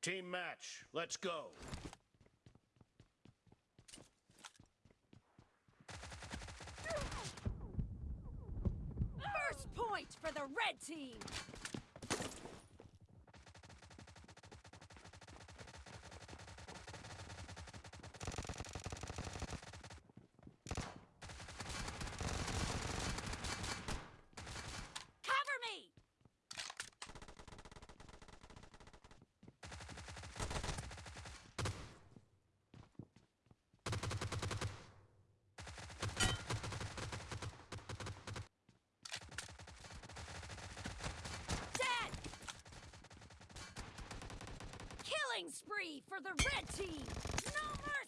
Team match, let's go. First point for the red team. Spree for the red team! No mercy!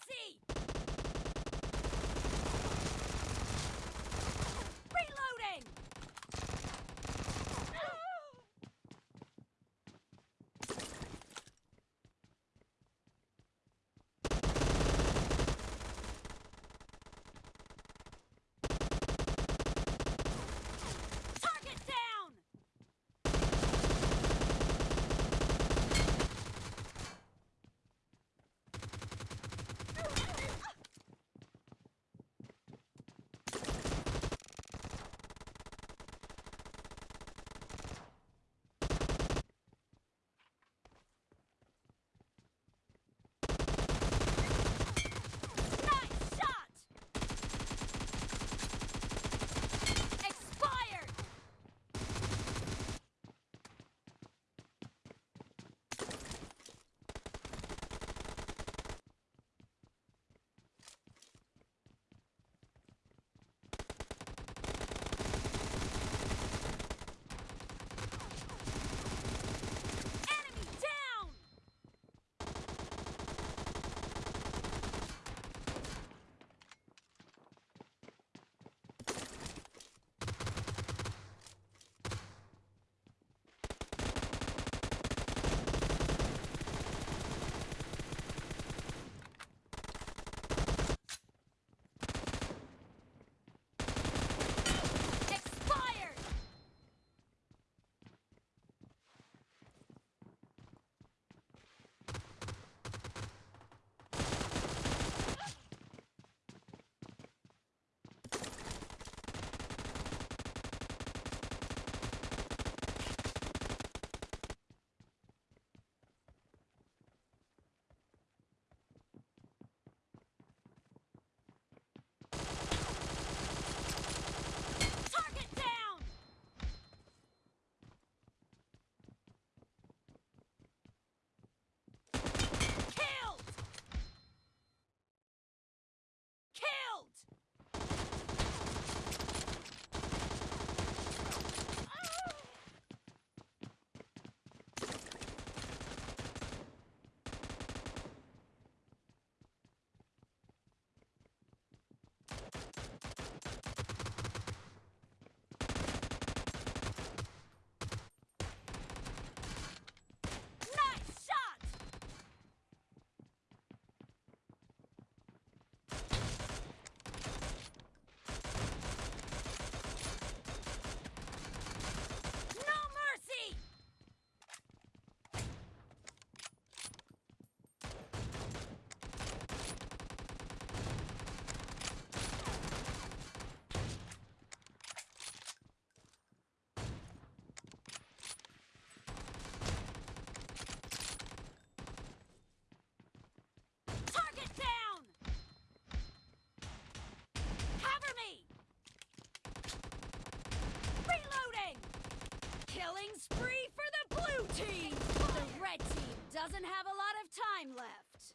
Team! The red team doesn't have a lot of time left.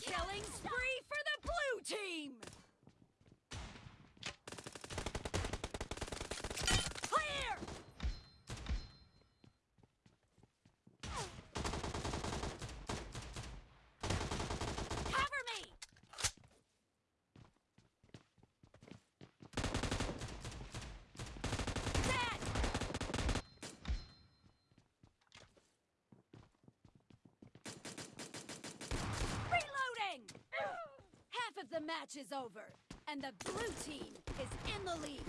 Killing spree for the blue team! Clear! Cover me! Dead! Reloading! Half of the match is over, and the blue team is in the lead.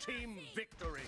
Team victory!